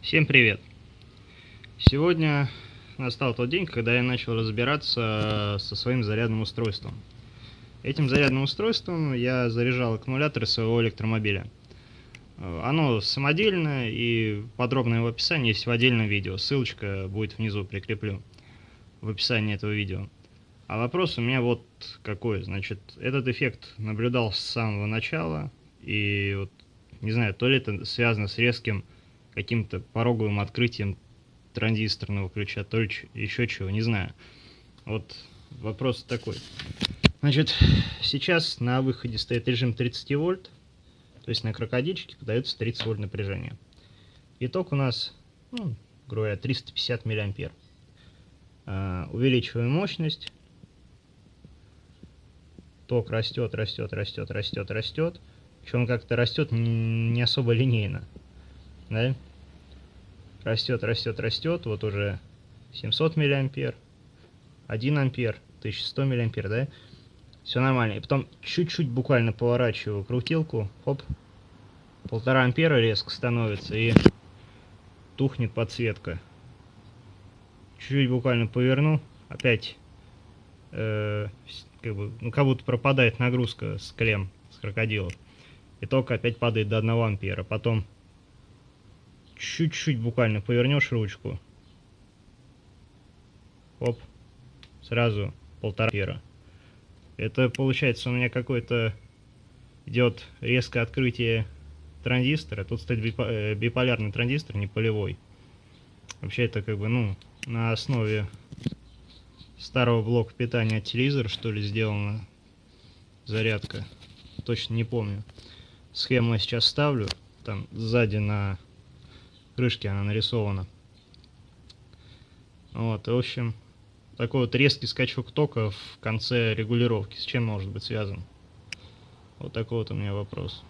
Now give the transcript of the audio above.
Всем привет! Сегодня настал тот день, когда я начал разбираться со своим зарядным устройством. Этим зарядным устройством я заряжал аккумулятор своего электромобиля. Оно самодельное и подробное в описании есть в отдельном видео. Ссылочка будет внизу, прикреплю в описании этого видео. А вопрос у меня вот какой. Значит, этот эффект наблюдал с самого начала. И вот, не знаю, то ли это связано с резким каким-то пороговым открытием транзисторного ключа, то ли еще чего, не знаю. Вот вопрос такой. Значит, сейчас на выходе стоит режим 30 вольт, то есть на крокодильчике подается 30 вольт напряжения. Итог у нас, ну, грубо говоря, 350 миллиампер. Uh, увеличиваем мощность ток растет, растет, растет, растет, растет. Причем как-то растет не особо линейно. Да? Растет, растет, растет. Вот уже 700 миллиампер, 1 ампер, 1100 миллиампер, да? Все нормально. И потом чуть-чуть буквально поворачиваю крутилку. Хоп. Полтора ампера резко становится и тухнет подсветка. Чуть-чуть буквально поверну. Опять э, как бы, ну, как будто пропадает нагрузка с клем, с крокодилов. И ток опять падает до 1 ампера. Потом чуть-чуть буквально повернешь ручку. Оп. Сразу полтора ампера. Это получается у меня какой-то идет резкое открытие транзистора. Тут стоит э, биполярный транзистор, не полевой. Вообще это как бы, ну, на основе старого блока питания от телевизора, что ли, сделана зарядка. Точно не помню. Схему я сейчас ставлю. Там сзади на крышке она нарисована. Вот, и, в общем, такой вот резкий скачок тока в конце регулировки. С чем может быть связан? Вот такой вот у меня вопрос.